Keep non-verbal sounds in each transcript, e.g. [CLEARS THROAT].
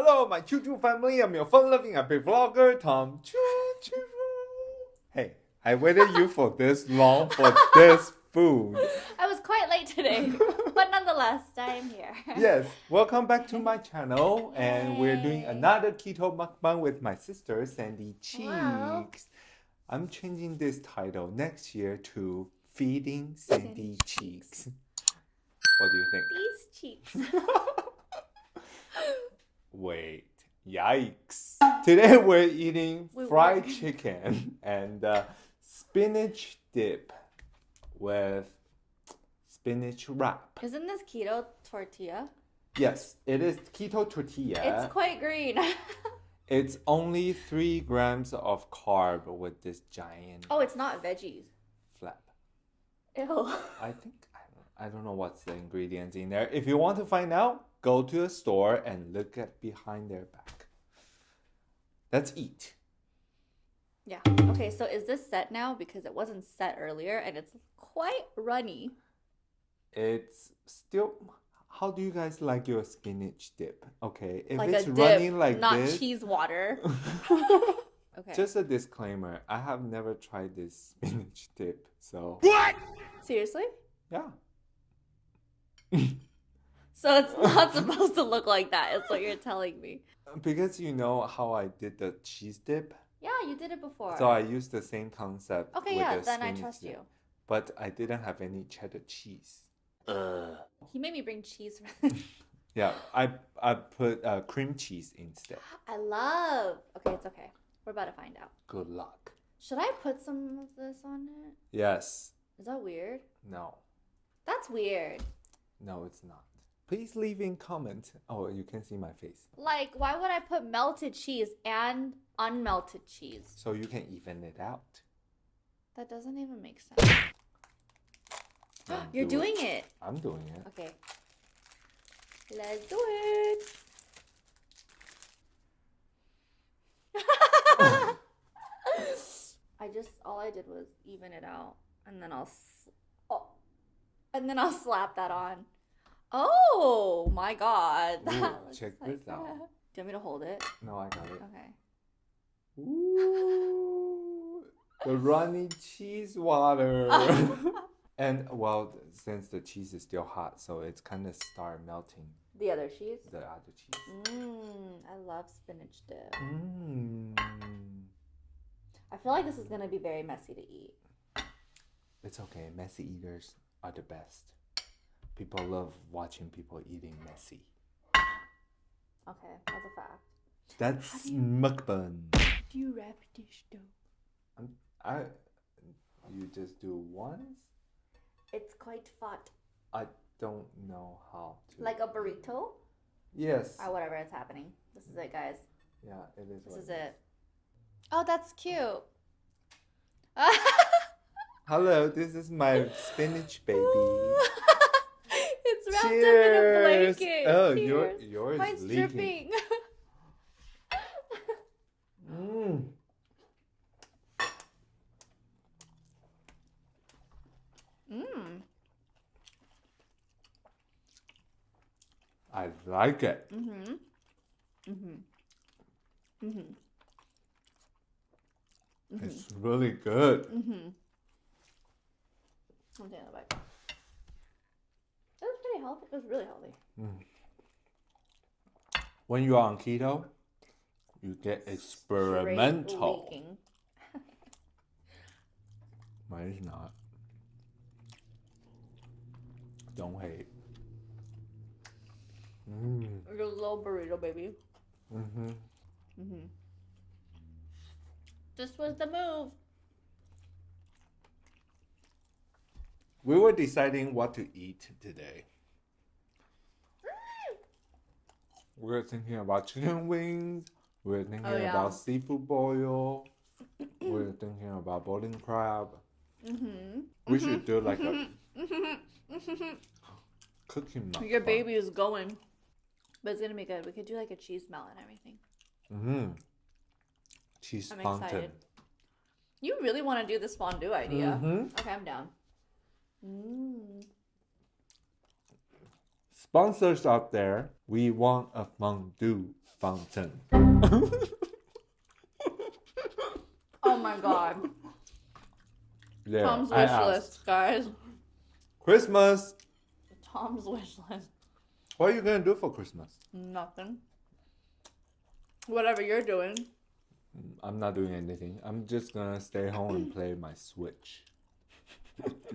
Hello, my Choo Choo family. I'm your fun-loving happy vlogger, Tom Choo Choo. Hey, I waited you for this long for [LAUGHS] this food. I was quite late today, but nonetheless, I am here. Yes, welcome back to my channel, and we're doing another keto mukbang with my sister Sandy Cheeks. Wow. I'm changing this title next year to Feeding Sandy Sandy Cheeks. What do you think? These cheeks. [LAUGHS] [LAUGHS] Wait, yikes. Today we're eating fried chicken and uh, spinach dip with spinach wrap. Isn't this keto tortilla? Yes, it is keto tortilla. It's quite green. [LAUGHS] It's only three grams of carb with this giant oh, it's not veggies. flap. Ew. I think I don't, know what's the ingredients in there. If you want to find out, go to a store and look at behind their back. Let's eat. Yeah. Okay, so is this set now? Because it wasn't set earlier and it's quite runny. It's still. How do you guys like your spinach dip? Okay, if like it's a dip, running like not this. cheese water. [LAUGHS] Okay. Just a disclaimer: I have never tried this spinach dip, so What? Seriously? yeah. [LAUGHS] So it's not [LAUGHS] supposed to look like that. It's what you're telling me. Because you know how I did the cheese dip, Yeah, you did it before. so I used the same concept. okay, with yeah, the then I trust dip. you. But I didn't have any cheddar cheese. He made me bring cheese. [LAUGHS] Yeah, I I put uh, cream cheese instead. I love. Okay, it's okay. We're about to find out. Good luck. Should I put some of this on it? Yes. Is that weird? No. That's weird. No, it's not. Please leave in comment. Oh, you can see my face. Like, why would I put melted cheese and unmelted cheese? So you can even it out. That doesn't even make sense. [GASPS] [GASPS] You're do doing it. I'm doing it. Okay. Let's do it. [LAUGHS] [LAUGHS] I just all I did was even it out, and then I'll, and then I'll slap that on. Oh my god! Ooh, check like this out. Do you want me to hold it? No, I got it. Okay. Ooh, the runny cheese water. [LAUGHS] and well, since the cheese is still hot, so it's kind of start melting the other cheese. the other cheese. Mmm, I love spinach dip. Mm. I feel like this is gonna be very messy to eat. It's okay. Messy eaters are the best. People love watching people eating messy. Okay, that's a fact. That's do you- mukbang. Do you wrap dish dough? I. You just do once. It's quite fat. I don't know how to. Like a burrito? Yes. Or whatever is happening. This is it, guys. Yeah, it is. This is it. Oh, that's cute. [LAUGHS] Hello, this is my spinach baby. [LAUGHS] it's wrapped up in a Cheers. blanket. Oh, your yours Mine's is leaking. dripping. Mm. Mmm. I like it. Mm-hmm. Mm-hmm. Mm-hmm. Mm-hmm. It's really good. Mm-hmm. I'm taking that back. It was pretty healthy. It was really healthy. When you are on keto, you get experimental. [LAUGHS] Mine is not. Don't hate. Mm. Your little burrito, baby. Mm-hmm. Mm-hmm. This was the move. We were deciding what to eat today. We were thinking about chicken wings. We were thinking Oh, yeah. about seafood boil. we were thinking about boiling crab. Mm-hmm. We should do like a cooking Your baby is going. But it's gonna be good. We could do like a cheese melt and everything. Mm-hmm. Cheese I'm fountain. excited. You really want to do this fondue idea? Mhm. Okay, I'm down. Mm. Sponsors out there, we want a fondue. fountain. Oh my god. Tom's wish list, guys. Christmas. Tom's wish list. What are you gonna do for Christmas? Nothing. Whatever you're doing. I'm not doing anything. I'm just gonna stay home and [CLEARS THROAT] play my Switch.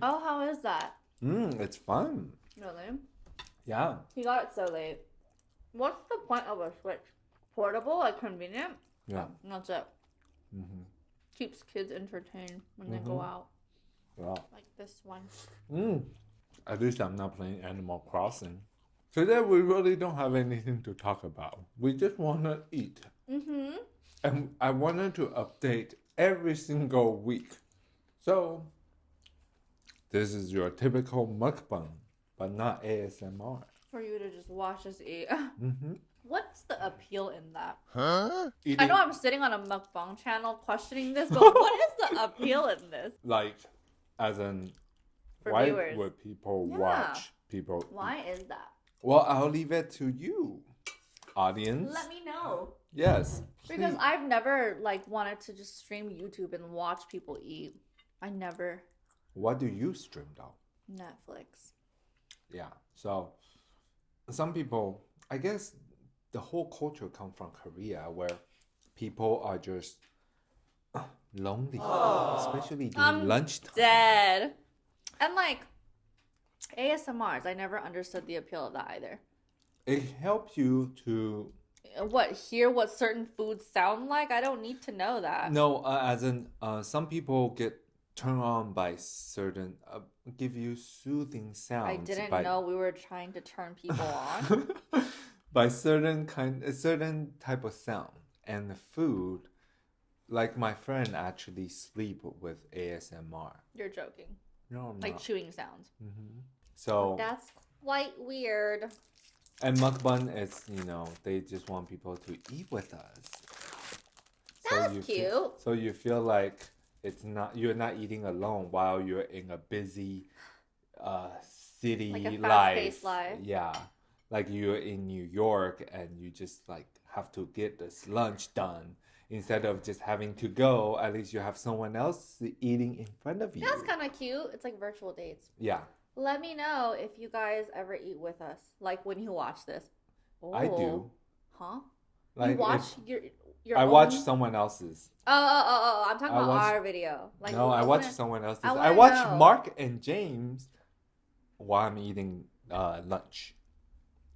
Oh, how is that? Mm, it's fun. Really? Yeah. He got it so late. What's the point of a Switch? Portable, like convenient? Yeah. And That's it. Mm-hmm. Keeps kids entertained when they go Mhm. out. Yeah. Like this one. Mm. At least I'm not playing Animal Crossing. Today we really don't have anything to talk about. We just wanna eat. Mm-hmm. And I wanted to update every single week. So this is your typical mukbang, but not ASMR. For you to just watch us eat. [LAUGHS] Mm-hmm. What's the appeal in that? Eating I know I'm sitting on a mukbang channel questioning this, but [LAUGHS] what is the appeal in this? like as in For why viewers. would people Yeah. watch people eat? Why is that? Well, I'll leave it to you, audience. Let me know. Yes. Because. I've never like wanted to just stream YouTube and watch people eat. I never what do you stream though? Netflix. Yeah. So some people, I guess, the whole culture come from Korea where people are just uh, lonely, especially during I'm lunchtime. Dead. And like ASMRs, I never understood the appeal of that either. It helps you to What hear what certain foods sound like? I don't need to know that. no, uh, as in uh, some people get turned on by certain uh, give you soothing sounds. I didn't by, know we were trying to turn people on. [LAUGHS] by certain kind a certain type of sound and the food like my friend actually sleep with ASMR You're joking. no I'm Like not. chewing sounds. hmm so That's quite weird. and mukbang is you know they just want people to eat with us That's you cute. feel, so you feel like it's not you're not eating alone while you're in a busy uh city Like a life life. yeah like you're in new york and you just like have to get this lunch done instead of just having to go at least you have someone else eating in front of you That's kind of cute. It's like virtual dates. yeah Let me know if you guys ever eat with us, like when you watch this. i Oh. do Huh? like you watch if your your. i watch own- someone else's Oh, oh, oh, oh! I'm talking I about watch- our video. Like no, I I watch wanna- someone else's. I I, wanna watch know. Mark and James while I'm eating uh, lunch.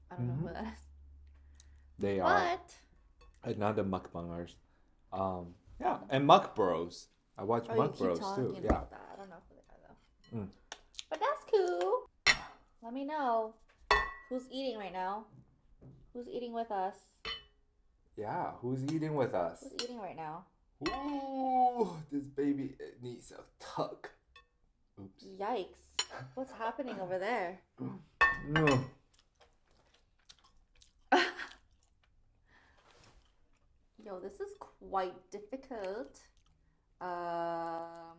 I don't know Mhm. who that is. They are But another mukbangers. Um, yeah, and Muk Bros. I watch oh, Muk Bros too. Yeah. about that. I don't know who they are though. Mm. But that's cool. Let me know who's eating right now. Who's eating with us? Yeah, who's eating with us? Who's eating right now? Ooh, this baby needs a tuck. Oops. Yikes! What's happening over there? No. [LAUGHS] Yo, this is quite difficult. Um.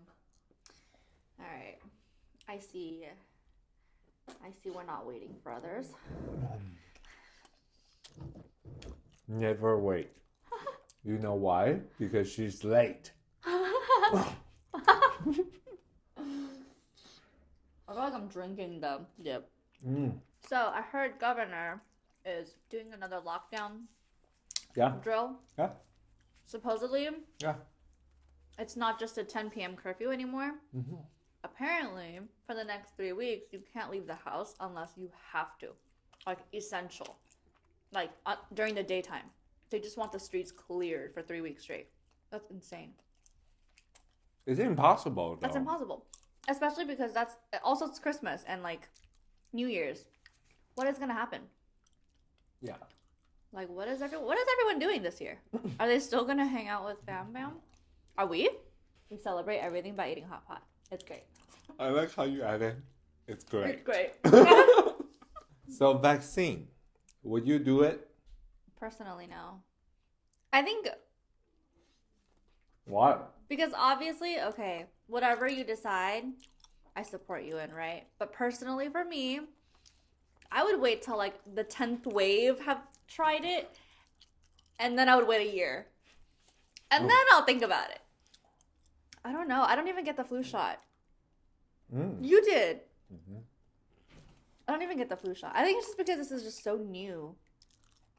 All right. I see. I see. We're not waiting for others. Never wait. You know why? Because she's late. I feel like I'm drinking the dip. Mm. So I heard governor is doing another lockdown Yeah. drill. Yeah. Supposedly, Yeah. it's not just a 10 p.m. curfew anymore. hmm Apparently, for the next three weeks, you can't leave the house unless you have to, like essential, like uh, during the daytime. They just want the streets cleared for three weeks straight. That's insane. It's impossible though. That's impossible, especially because that's also it's Christmas and like New Year's. What is gonna happen? Yeah. Like, what is everyone? What is everyone doing this year? [LAUGHS] Are they still gonna hang out with Bam Bam? Are we? We celebrate everything by eating hot pot. It's great. I like how you added. It's great. It's great. [LAUGHS] so vaccine, would you do it? Personally, no. I think Why? because obviously, okay, whatever you decide, I support you in, right? But personally, for me, I would wait till like the tenth wave have tried it, and then I would wait a year, and Oh. then I'll think about it. I don't know. I don't even get the flu shot. Mm. You did. Mhm. I don't even get the flu shot. I think it's just because this is just so new.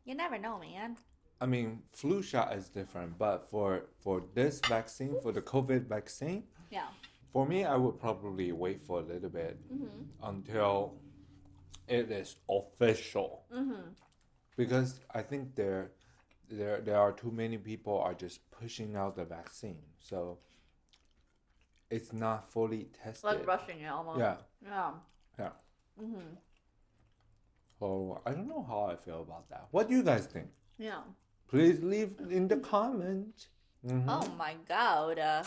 You never know, man. I mean, flu shot is different, but for for this vaccine, for the COVID vaccine, Yeah. for me, I would probably wait for a little bit Mhm. until it is official, Mhm. because I think there there there are too many people are just pushing out the vaccine, so it's not fully tested. Like rushing it almost. yeah, Yeah. yeah. Mhm. So I don't know how I feel about that. What do you guys think? Yeah. Please leave in the comment. Mhm. Oh my god. Uh,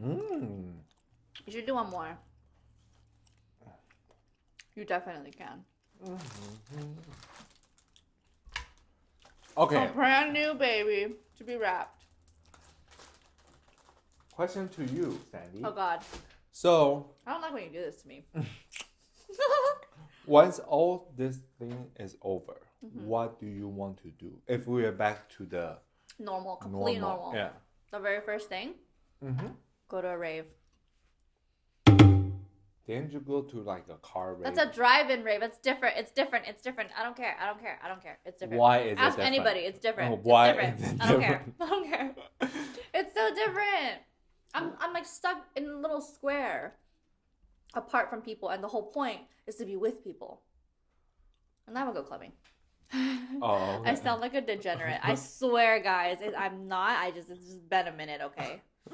Mm. you should do one more. You definitely can. Okay. A brand new baby to be wrapped. Question to you, Sandy. Oh god. So I don't like when you do this to me. [LAUGHS] once all this thing is over, Mm-hmm. what do you want to do? If we are back to the normal, complete normal, normal. yeah. The very first thing, Mm-hmm. go to a rave. Didn't you go to like a car race? That's a drive-in rave. It's different. It's different. It's different. I don't care. I don't care. I don't care. It's different. Why is it Ask different? anybody. It's different. Oh, It's why different. is it I don't care. [LAUGHS] I don't care. It's so different. I'm I'm like stuck in a little square, apart from people, and the whole point is to be with people. And I would go clubbing. [LAUGHS] Oh, [LAUGHS] I sound like a degenerate. I swear, guys. It, I'm not. I just it's just been a minute, okay. [LAUGHS]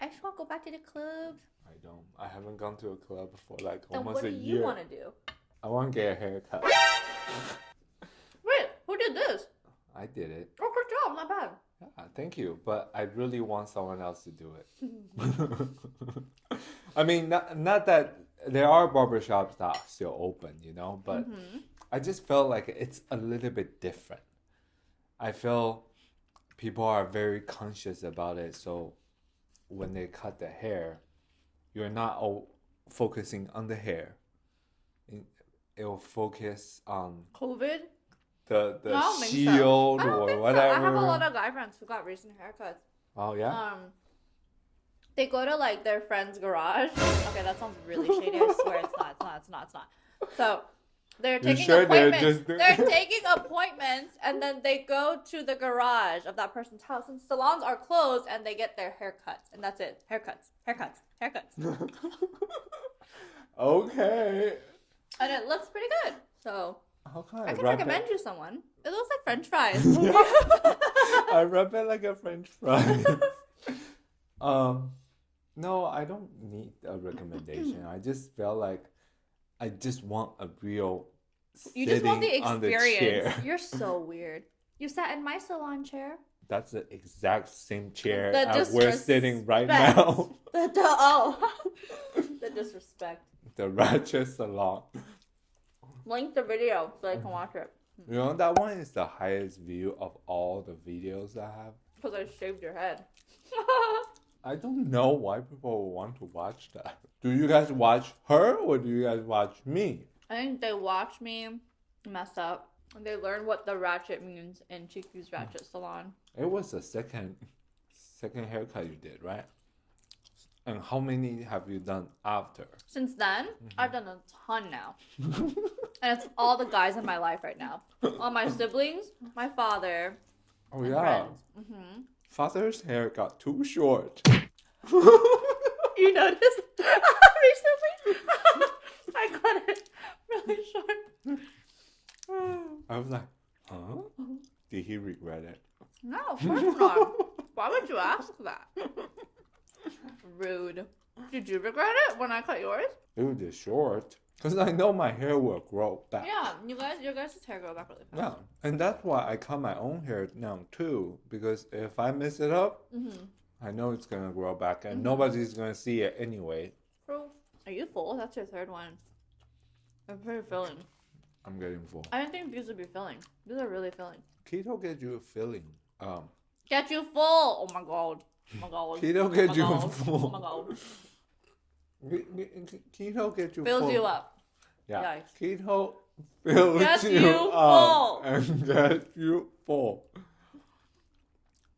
I just want to go back to the club. I don't. I haven't gone to a club for like Then almost what do a you year. want to do? I want to get a haircut. Wait, who did this? I did it. Oh, good job. Not bad. Yeah, thank you. But I really want someone else to do it. [LAUGHS] I mean, not, not that there are barbershops that are still open, you know, but Mhm. I just felt like it's a little bit different. I feel people are very conscious about it. So when they cut the hair, you're not all focusing on the hair. It'll focus on COVID? The the I so. shield or think so. whatever. I have a lot of guy friends who got recent haircuts. oh yeah. Um, they go to like their friend's garage. Okay, that sounds really shady. I swear it's not. It's not. It's not. It's not. So they're taking sure they're appointments. just doing- They're [LAUGHS] taking appointments, and then they go to the garage of that person's house, and salons are closed, and they get their haircuts, and that's it. Haircuts, haircuts, haircuts, [LAUGHS] okay. and it looks pretty good. So How can I, I can recommend it? you someone. It looks like French [LAUGHS] fries. I rub it like a French fry. [LAUGHS] um, no, I don't need a recommendation. [CLEARS THROAT] I just felt like I just want a real. You just want the experience. chair. You're so [LAUGHS] weird. You sat in my salon chair. That's the exact same chair The uh, we're sitting right now. The, the oh, the disrespect. the Ratchet Salon. Link the video so I can mm-hmm. watch it. Hmm. You know that one is the highest view of all the videos I have. Because I shaved your head. [LAUGHS] I don't know why people want to watch that. Do you guys watch her or do you guys watch me? I think they watch me mess up. And they learn what the ratchet means in Chiki's hmm. Ratchet Salon. It was the second second haircut you did, right? And how many have you done after? Since then, mm-hmm. I've done a ton now. [LAUGHS] and it's all the guys in my life right now. All my siblings, my father, Oh yeah. friends. hmm Father's hair got too short. [LAUGHS] You noticed [LAUGHS] recently? [LAUGHS] I got it really short. I was like, huh? Did he regret it? No, of course not. Why would you ask that? Rude. Did you regret it when I cut yours? It was short. Because I know my hair will grow back. Yeah, you guys, your guys' hair grow back really fast. Yeah, and that's why I cut my own hair now too. Because if I mess it up, Mm-hmm. I know it's gonna grow back, and Mhm. nobody's gonna see it anyway. True. Are you full? That's your third one. I'm pretty filling. I'm getting full. I didn't think these would be filling. These are really filling. Keto gets you filling. Um, Get you full! Oh my god. Oh my god. [LAUGHS] Keto oh get you god. full. Oh my god. Ke- ke- ke- keto gets you Fills full. you up. Yeah. Yikes. Keto fill Gets you, you up full. [LAUGHS] and get you full.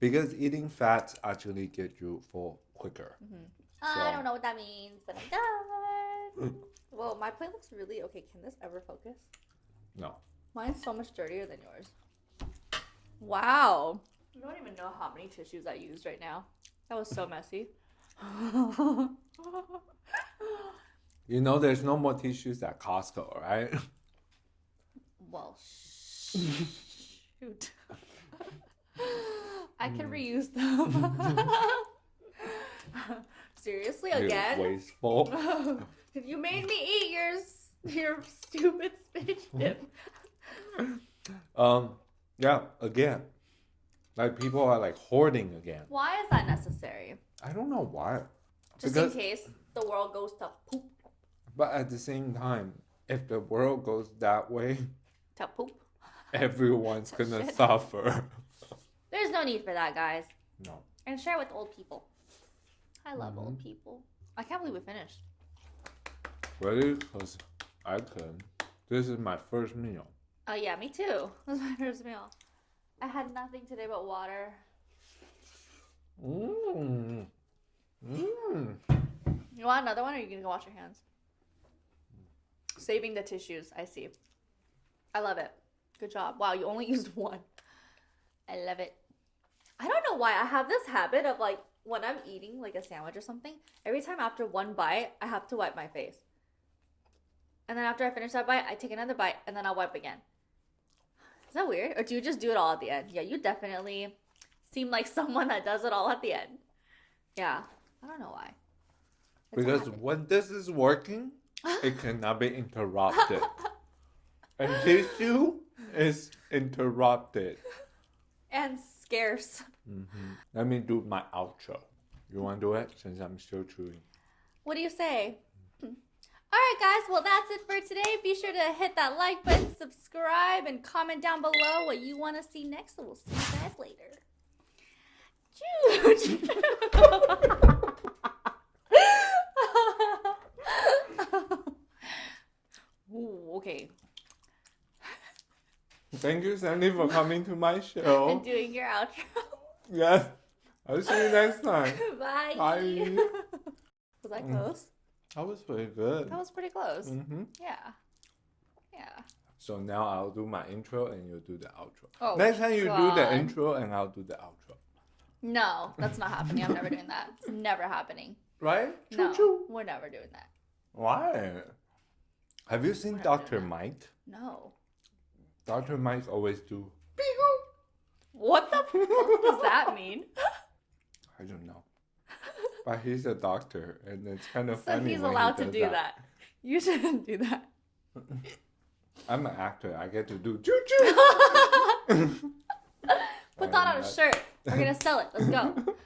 Because eating fats actually get you full quicker. Mm-hmm. I So- don't know what that means, but I'm done. well, my plate looks really okay. Can this ever focus? No. Mine's so much dirtier than yours. Wow. You don't even know how many tissues I used right now. That was so messy. [LAUGHS] You know there's no more tissues at Costco, right? well, shoot. I can reuse them. [LAUGHS] Seriously, You again? Wasteful. [LAUGHS] you made me eat your s- your stupid spinach dip. Um, yeah, again. Like people are like hoarding again. Why is that necessary? I don't know why. Just Because- in case the world goes to poop. But at the same time, if the world goes that way, [LAUGHS] To poop. everyone's [LAUGHS] gonna suffer. [LAUGHS] There's no need for that, guys. No. And share with old people. I love old Mhm. people. I can't believe we finished. Really? Because I can. This is my first meal. Oh yeah, me too. This is my first meal. I had nothing today but water. Mmm. Mmm. You want another one, or are you gonna go wash your hands? Saving the tissues. I see. I love it. Good job. Wow, you only [LAUGHS] used one. I love it. I don't know why I have this habit of like when I'm eating like a sandwich or something. Every time after one bite, I have to wipe my face. And then after I finish that bite, I take another bite and then I'll wipe again. Is that weird? Or do you just do it all at the end? Yeah, you definitely seem like someone that does it all at the end. Yeah, I don't know why. It's Because when this is working, it [LAUGHS] cannot be interrupted. and tissue is interrupted. and scarce. hmm Let me do my outro. You want to do it since I'm still chewing? What do you say? All right, guys. Well, that's it for today. Be sure to hit that like button, subscribe, and comment down below what you want to see next. And we'll see you guys later. Ooh, okay. Thank you, Sandy, for coming to my show. And doing your outro. Yes. I'll see you next time. [LAUGHS] Bye. Bye. Was that close? That was pretty good. That was pretty close. hmm Yeah. Yeah. So now I'll do my intro and you do the outro. Oh, Next time you do the intro and I'll do the outro. No, that's not happening. I'm never doing that. It's never happening. Right? No, Choo-choo. we're never doing that. Why? Have you seen Dr. Mike? No. Dr. Mike always do. What the fuck does that mean? [LAUGHS] I don't know. But he's a doctor and it's kind of So funny. he's when he allowed to does do that. You shouldn't do that. [LAUGHS] I'm an actor. I get to do choo choo. [LAUGHS] Put that on a shirt. We're gonna sell it. Let's go. [LAUGHS]